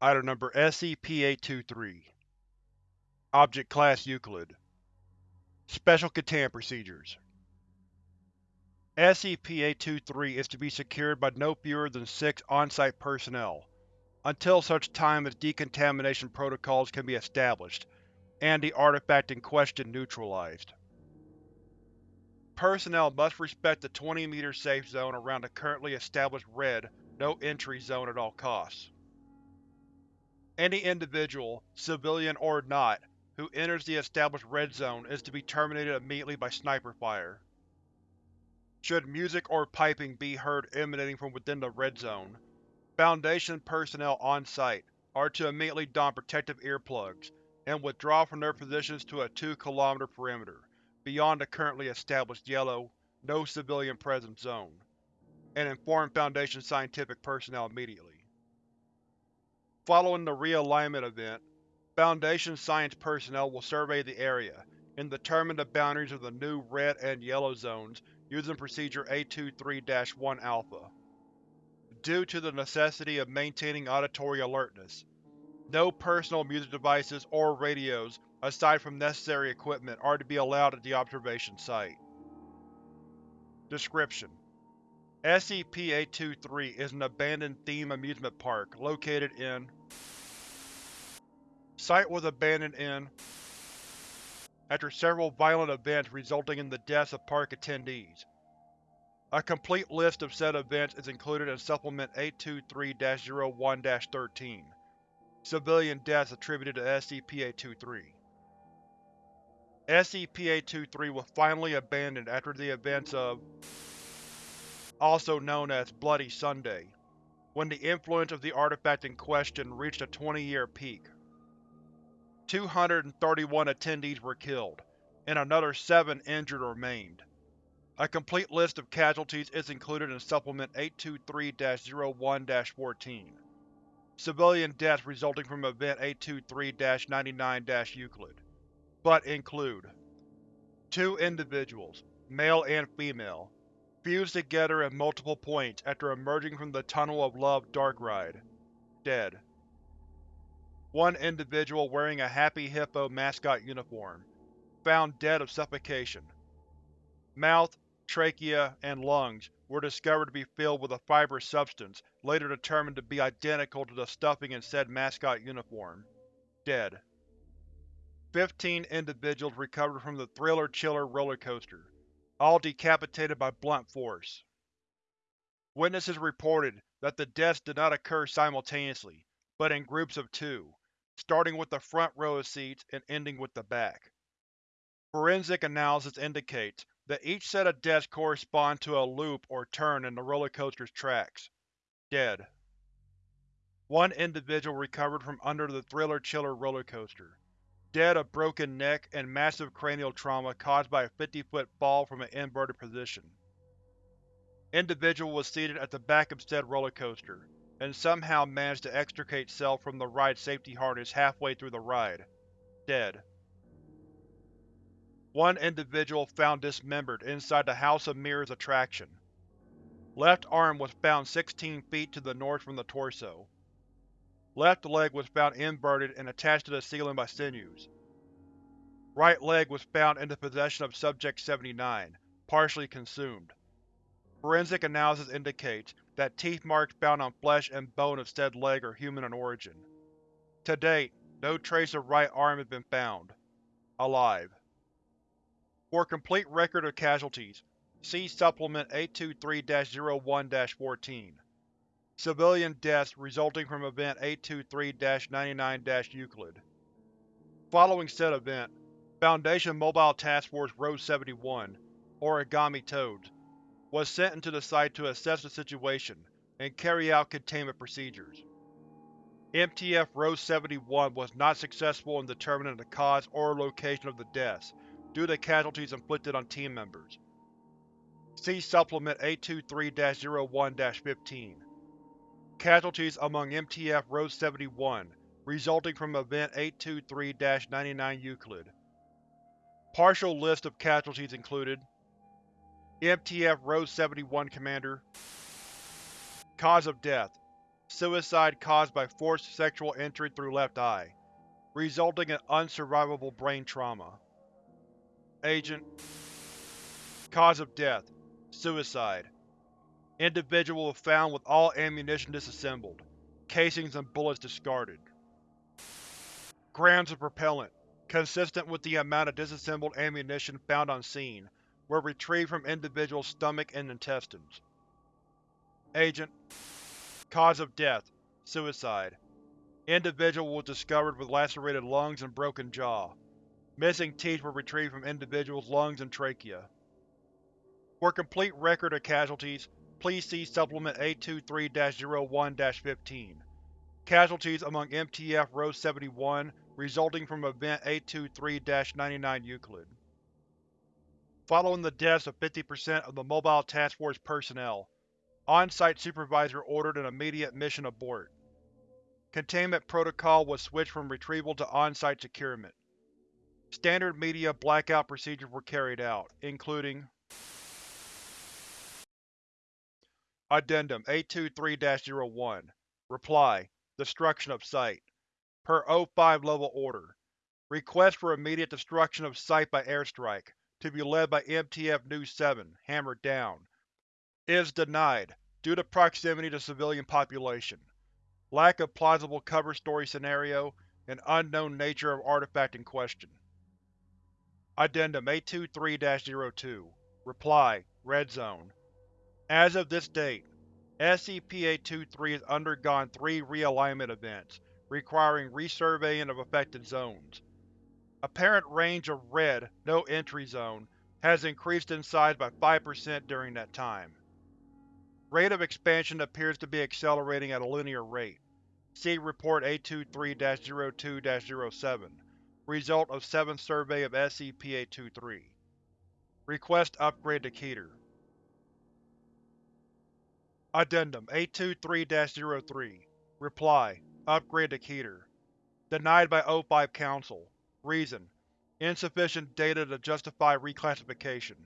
Item Number SCP-823 Object Class Euclid Special Containment Procedures SCP-823 is to be secured by no fewer than six on-site personnel, until such time as decontamination protocols can be established, and the artifact in question neutralized. Personnel must respect the 20-meter safe zone around the currently established Red No-Entry Zone at all costs. Any individual, civilian or not, who enters the established Red Zone is to be terminated immediately by sniper fire. Should music or piping be heard emanating from within the Red Zone, Foundation personnel on-site are to immediately don protective earplugs and withdraw from their positions to a 2 km perimeter, beyond the currently established yellow, no civilian presence zone, and inform Foundation scientific personnel immediately. Following the realignment event, Foundation science personnel will survey the area and determine the boundaries of the new Red and Yellow Zones using Procedure 823-1 Alpha. Due to the necessity of maintaining auditory alertness, no personal music devices or radios aside from necessary equipment are to be allowed at the observation site. Description: SCP-823 is an abandoned theme amusement park located in Site was abandoned in after several violent events resulting in the deaths of park attendees. A complete list of said events is included in Supplement 823-01-13, Civilian deaths attributed to SCP-823. SCP-823 was finally abandoned after the events of also known as Bloody Sunday, when the influence of the artifact in question reached a 20-year peak. 231 attendees were killed, and another 7 injured or maimed. A complete list of casualties is included in Supplement 823-01-14. Civilian deaths resulting from Event 823-99-Euclid, but include Two individuals, male and female, fused together at multiple points after emerging from the Tunnel of Love dark ride. Dead. One individual wearing a Happy Hippo mascot uniform, found dead of suffocation. Mouth, trachea, and lungs were discovered to be filled with a fibrous substance later determined to be identical to the stuffing in said mascot uniform. Dead. Fifteen individuals recovered from the Thriller Chiller roller coaster, all decapitated by blunt force. Witnesses reported that the deaths did not occur simultaneously, but in groups of two, starting with the front row of seats and ending with the back. Forensic analysis indicates that each set of deaths correspond to a loop or turn in the roller coaster's tracks. Dead. One individual recovered from under the Thriller Chiller roller coaster, dead of broken neck and massive cranial trauma caused by a 50-foot fall from an inverted position. Individual was seated at the back of said roller coaster, and somehow managed to extricate self from the ride safety harness halfway through the ride. Dead. One individual found dismembered inside the House of Mirrors attraction. Left arm was found 16 feet to the north from the torso. Left leg was found inverted and attached to the ceiling by sinews. Right leg was found in the possession of Subject-79, partially consumed. Forensic analysis indicates that teeth marks found on flesh and bone of said leg are human in origin. To date, no trace of right arm has been found. Alive. For complete record of casualties, see Supplement 823-01-14. Civilian deaths resulting from Event 823-99-Euclid. Following said event, Foundation Mobile Task Force Rose-71, Origami Toads, was sent into the site to assess the situation and carry out containment procedures. MTF Rose-71 was not successful in determining the cause or location of the deaths due to casualties inflicted on team members. See Supplement 823-01-15. Casualties among MTF Rose-71, resulting from Event 823-99 Euclid. Partial list of casualties included MTF Rose-71 Commander Cause of death Suicide caused by forced sexual entry through left eye, resulting in unsurvivable brain trauma. Agent Cause of death: Suicide. Individual was found with all ammunition disassembled, casings and bullets discarded. Grams of propellant, consistent with the amount of disassembled ammunition found on scene, were retrieved from individual's stomach and intestines. Agent Cause of death: Suicide. Individual was discovered with lacerated lungs and broken jaw. Missing teeth were retrieved from individual's lungs and trachea. For complete record of casualties, please see Supplement 823-01-15. Casualties among MTF Rho 71 resulting from Event 823-99 Euclid. Following the deaths of 50% of the Mobile Task Force personnel, on-site supervisor ordered an immediate mission abort. Containment protocol was switched from retrieval to on-site securement. Standard media blackout procedures were carried out, including Addendum 823-01 Reply: Destruction of Site. Per O5 Level Order. Request for immediate destruction of site by airstrike, to be led by MTF Nu-7, hammered down. Is denied, due to proximity to civilian population, lack of plausible cover story scenario, and unknown nature of artifact in question. Addendum 823-02 Reply: Red Zone As of this date, SCP-823 has undergone three realignment events, requiring resurveying of affected zones. Apparent range of Red, no entry zone, has increased in size by 5% during that time. Rate of expansion appears to be accelerating at a linear rate. See Report 823-02-07, result of 7th Survey of SCP-823. Request upgrade to Keter. Addendum 823-03 Reply: Upgrade to Keter. Denied by O5 Council. Reason: Insufficient data to justify reclassification.